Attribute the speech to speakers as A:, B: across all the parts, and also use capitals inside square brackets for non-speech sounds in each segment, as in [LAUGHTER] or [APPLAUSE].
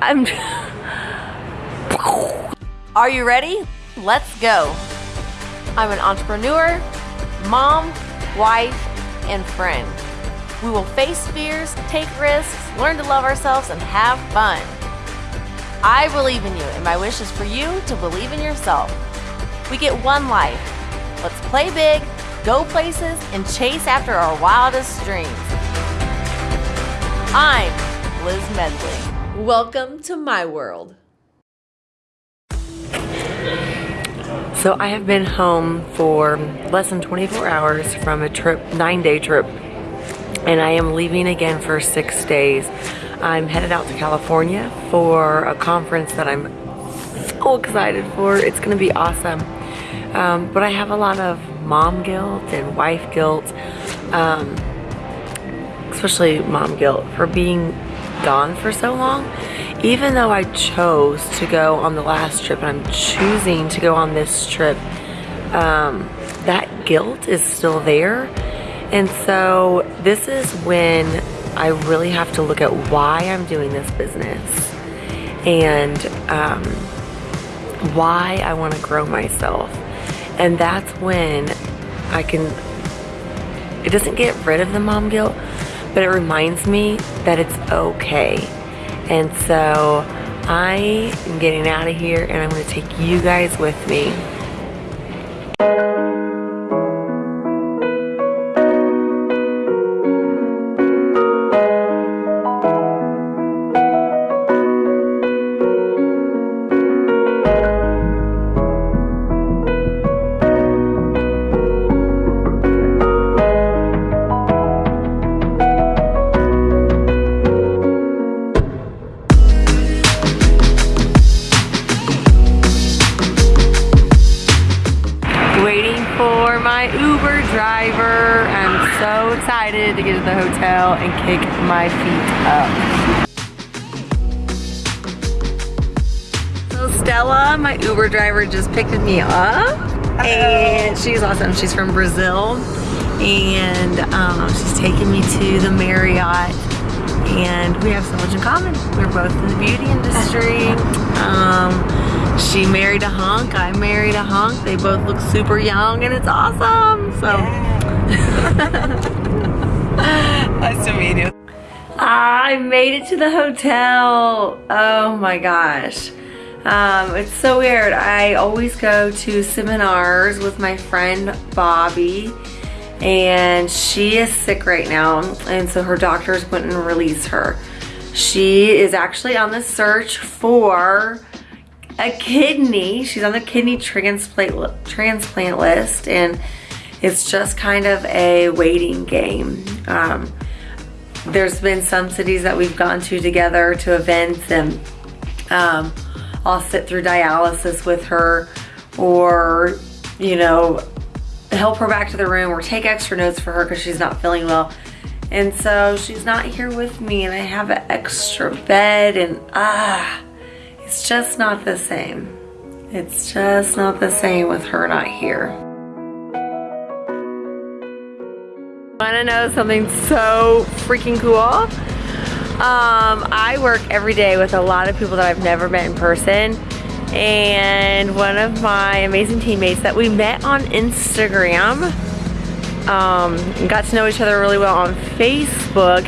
A: I'm. [LAUGHS] Are you ready? Let's go. I'm an entrepreneur, mom, wife, and friend. We will face fears, take risks, learn to love ourselves, and have fun. I believe in you, and my wish is for you to believe in yourself. We get one life. Let's play big, go places, and chase after our wildest dreams. I'm Liz Medley. Welcome to my world. So I have been home for less than 24 hours from a trip, nine day trip, and I am leaving again for six days. I'm headed out to California for a conference that I'm so excited for. It's gonna be awesome. Um, but I have a lot of mom guilt and wife guilt, um, especially mom guilt for being gone for so long even though I chose to go on the last trip and I'm choosing to go on this trip, um, that guilt is still there. And so this is when I really have to look at why I'm doing this business and um, why I want to grow myself. And that's when I can, it doesn't get rid of the mom guilt, but it reminds me that it's okay and so I am getting out of here and I'm going to take you guys with me. To get to the hotel and kick my feet up. So Stella, my Uber driver, just picked me up. And she's awesome. She's from Brazil. And um, she's taking me to the Marriott. And we have so much in common. We're both in the beauty industry. [LAUGHS] Um, she married a hunk, I married a hunk. They both look super young and it's awesome. So yeah. [LAUGHS]
B: nice to meet you.
A: I made it to the hotel. Oh my gosh. Um, it's so weird. I always go to seminars with my friend Bobby and she is sick right now and so her doctors wouldn't release her. She is actually on the search for a kidney. She's on the kidney transplant, transplant list and it's just kind of a waiting game. Um, there's been some cities that we've gone to together to events and um, I'll sit through dialysis with her or, you know, help her back to the room or take extra notes for her because she's not feeling well. And so she's not here with me and I have an extra bed and ah, it's just not the same. It's just not the same with her not here. Wanna know something so freaking cool? Um, I work every day with a lot of people that I've never met in person. And one of my amazing teammates that we met on Instagram, um, got to know each other really well on Facebook,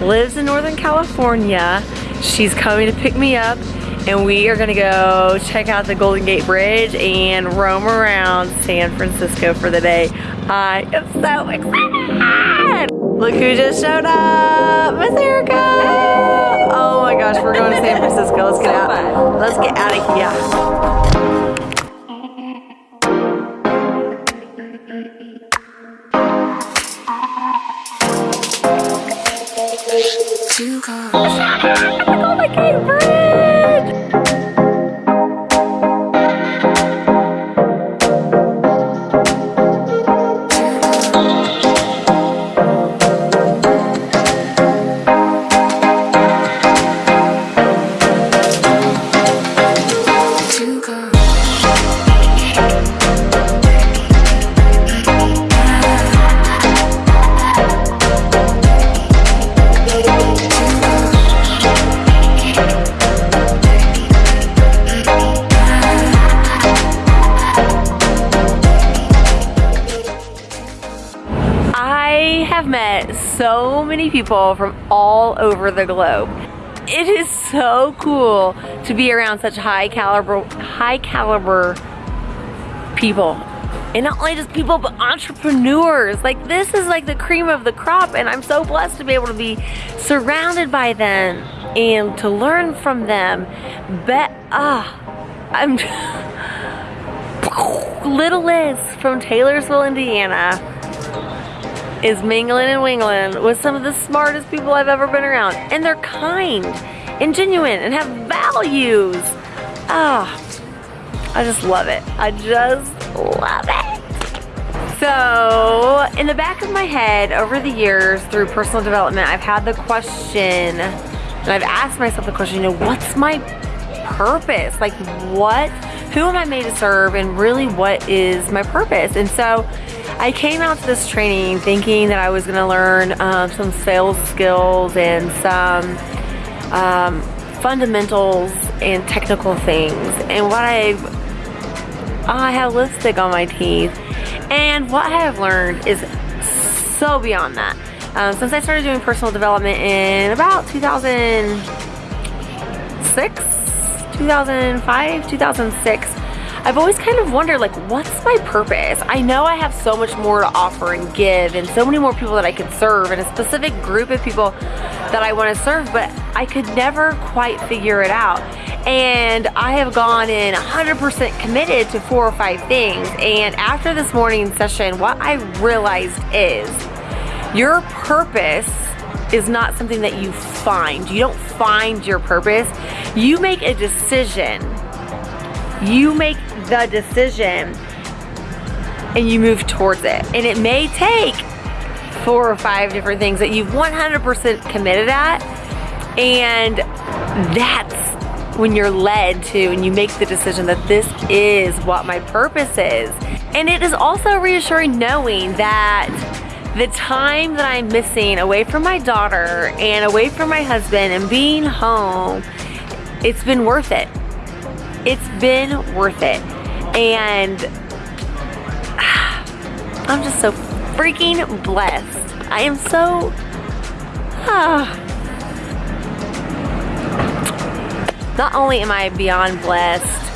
A: lives in Northern California. She's coming to pick me up and we are gonna go check out the Golden Gate Bridge and roam around San Francisco for the day. I am so excited! Look who just showed up! Miss Erica! Oh my gosh, we're going to San Francisco. Let's get out. Let's get out of here. [LAUGHS] Two cars. Oh, Golden Gate Bridge! So many people from all over the globe. It is so cool to be around such high caliber, high caliber people. And not only just people, but entrepreneurs. Like this is like the cream of the crop and I'm so blessed to be able to be surrounded by them and to learn from them. Bet, ah, I'm, [LAUGHS] Little Liz from Taylorsville, Indiana is mingling and wingling with some of the smartest people I've ever been around. And they're kind and genuine and have values. Ah, I just love it. I just love it. So, in the back of my head, over the years, through personal development, I've had the question, and I've asked myself the question, you know, what's my purpose? Like, what, who am I made to serve, and really, what is my purpose? And so, I came out to this training thinking that I was gonna learn um, some sales skills and some um, fundamentals and technical things. And what I've, I have lipstick on my teeth. And what I have learned is so beyond that. Um, since I started doing personal development in about 2006, 2005, 2006, I've always kind of wondered like what's my purpose? I know I have so much more to offer and give and so many more people that I could serve and a specific group of people that I want to serve but I could never quite figure it out and I have gone in 100% committed to four or five things and after this morning session what I realized is your purpose is not something that you find. You don't find your purpose. You make a decision. You make the decision and you move towards it. And it may take four or five different things that you've 100% committed at. And that's when you're led to and you make the decision that this is what my purpose is. And it is also reassuring knowing that the time that I'm missing away from my daughter and away from my husband and being home, it's been worth it. It's been worth it. And [SIGHS] I'm just so freaking blessed. I am so, ah. [SIGHS] Not only am I beyond blessed,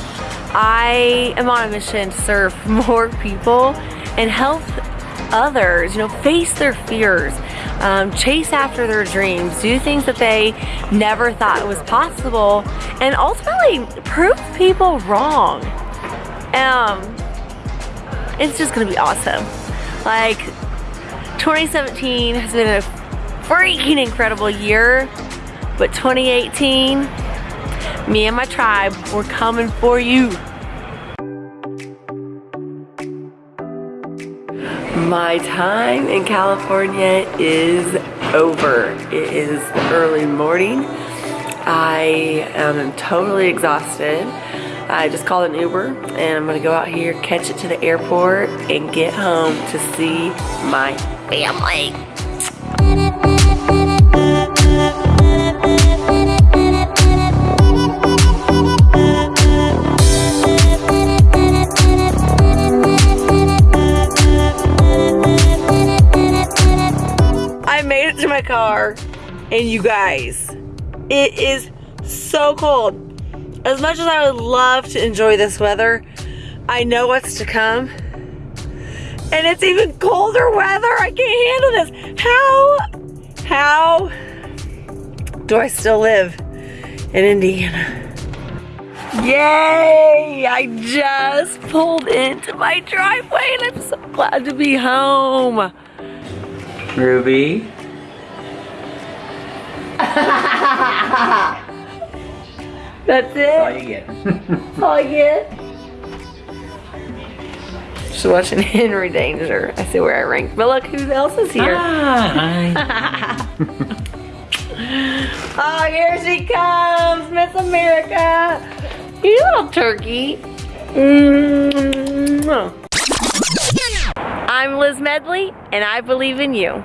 A: I am on a mission to serve [LAUGHS] more people and help others, you know, face their fears, um, chase after their dreams, do things that they never thought was possible, and ultimately prove people wrong. Um, it's just gonna be awesome. Like, 2017 has been a freaking incredible year, but 2018, me and my tribe, we're coming for you. My time in California is over. It is early morning. I am totally exhausted. I just called an Uber and I'm gonna go out here, catch it to the airport and get home to see my family. I made it to my car and you guys, it is so cold. As much as I would love to enjoy this weather, I know what's to come. And it's even colder weather. I can't handle this. How, how do I still live in Indiana? Yay! I just pulled into my driveway and I'm so glad to be home.
C: Ruby. [LAUGHS]
A: That's it?
C: That's all you get. [LAUGHS]
A: All you get. Just watching [LAUGHS] Henry Danger. I see where I rank. But look who else is here.
C: Ah, [LAUGHS]
A: oh, here she comes, Miss America. You little turkey. Mm -hmm. I'm Liz Medley, and I believe in you.